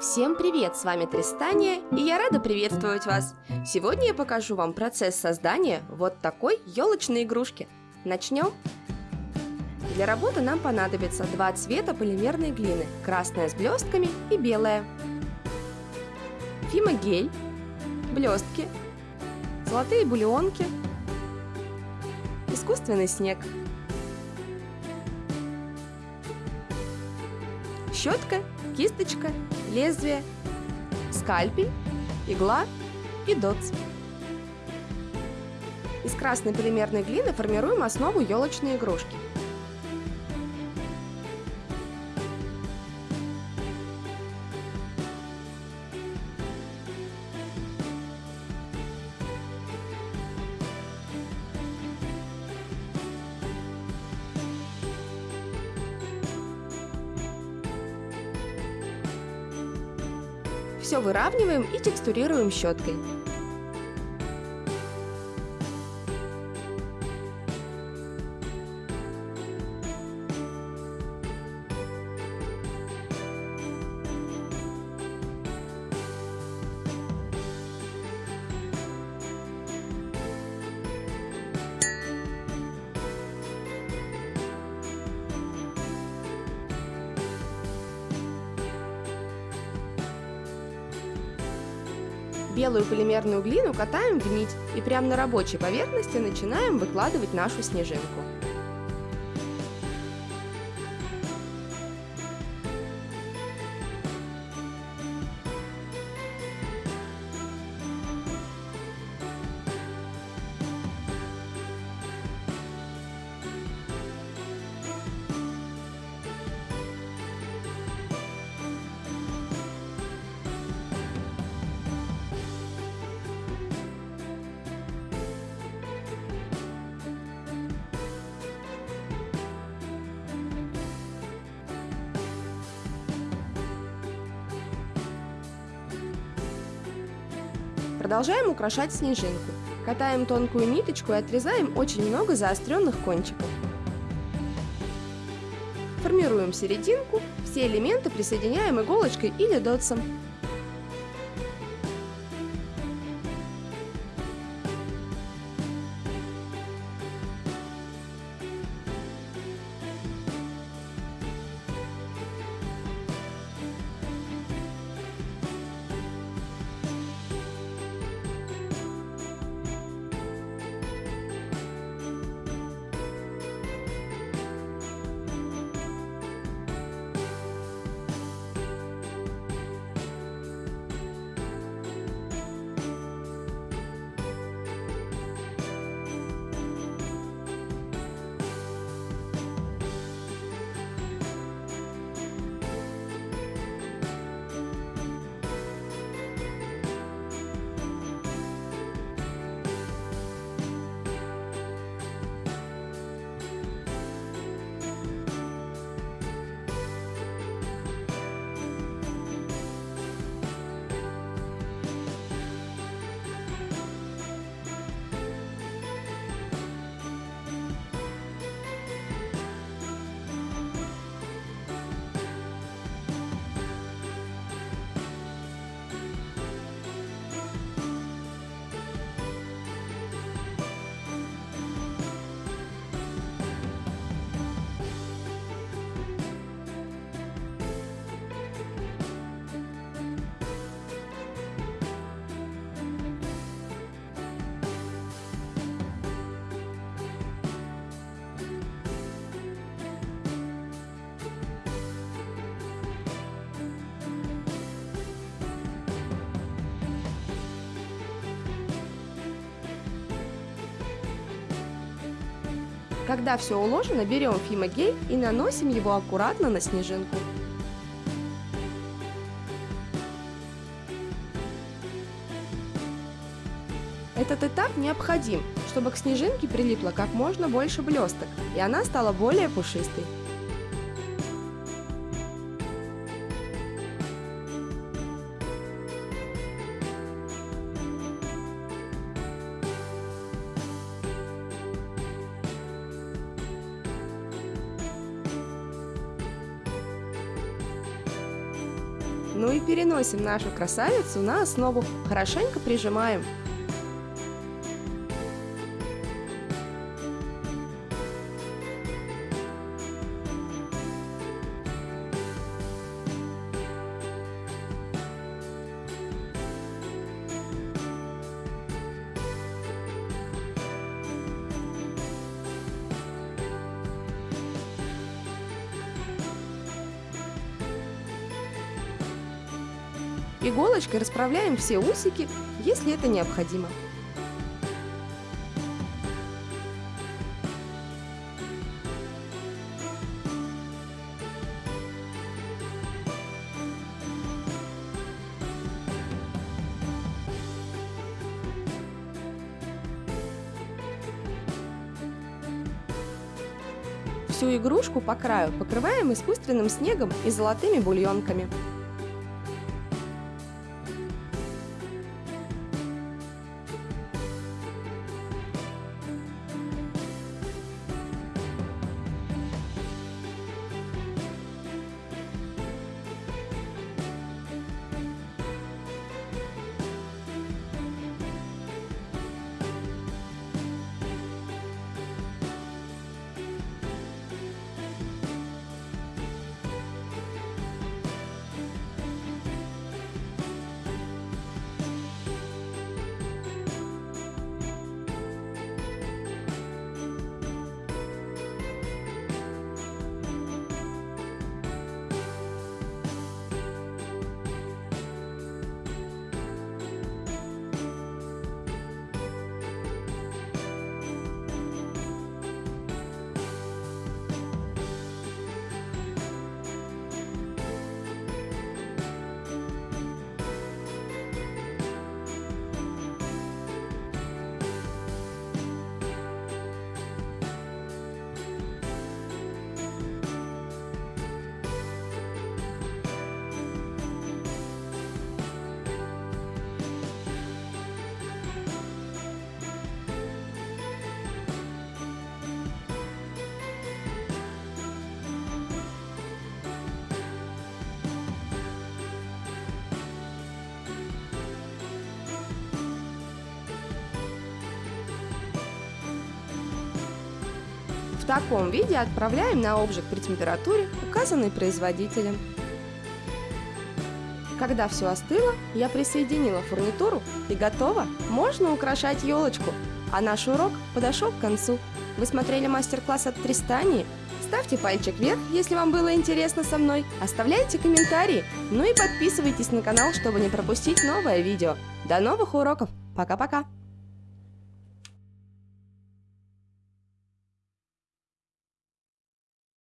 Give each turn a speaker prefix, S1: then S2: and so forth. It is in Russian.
S1: Всем привет, с вами Тристания, и я рада приветствовать вас. Сегодня я покажу вам процесс создания вот такой елочной игрушки. Начнем? Для работы нам понадобится два цвета полимерной глины, красная с блестками и белая. Фимогель, блестки, золотые бульонки, искусственный снег, щетка, кисточка, лезвие, скальпель, игла и дотс. Из красной полимерной глины формируем основу елочной игрушки. Все выравниваем и текстурируем щеткой. Белую полимерную глину катаем в нить и прямо на рабочей поверхности начинаем выкладывать нашу снежинку. Продолжаем украшать снежинку. Катаем тонкую ниточку и отрезаем очень много заостренных кончиков. Формируем серединку, все элементы присоединяем иголочкой или дотсом. Когда все уложено, берем фимогель и наносим его аккуратно на снежинку. Этот этап необходим, чтобы к снежинке прилипло как можно больше блесток, и она стала более пушистой. Ну и переносим нашу красавицу на основу, хорошенько прижимаем. Иголочкой расправляем все усики, если это необходимо. Всю игрушку по краю покрываем искусственным снегом и золотыми бульонками. В таком виде отправляем на обжиг при температуре, указанной производителем. Когда все остыло, я присоединила фурнитуру и готово, можно украшать елочку. А наш урок подошел к концу. Вы смотрели мастер-класс от Тристании? Ставьте пальчик вверх, если вам было интересно со мной, оставляйте комментарии, ну и подписывайтесь на канал, чтобы не пропустить новое видео. До новых уроков! Пока-пока!